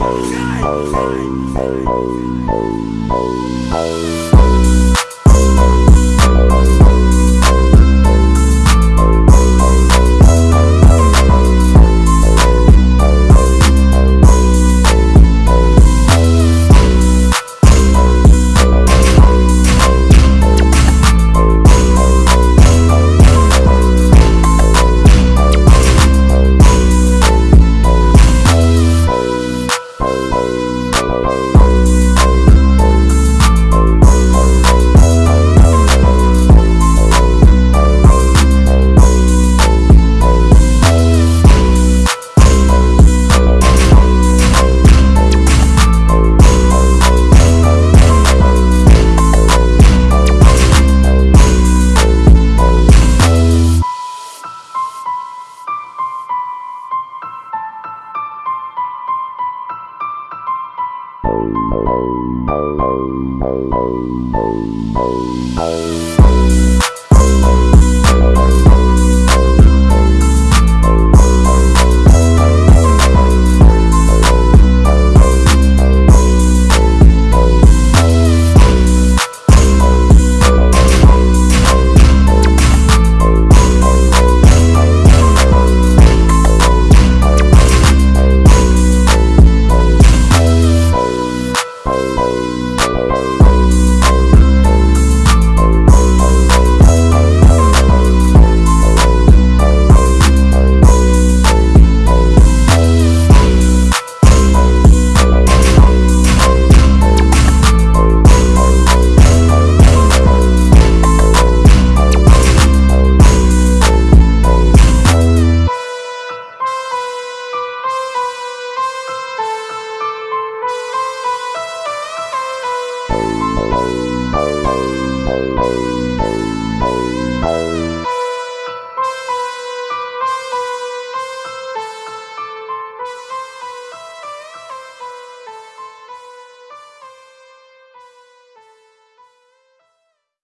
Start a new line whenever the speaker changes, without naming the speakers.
Shine, shine, shine. Thank you. Música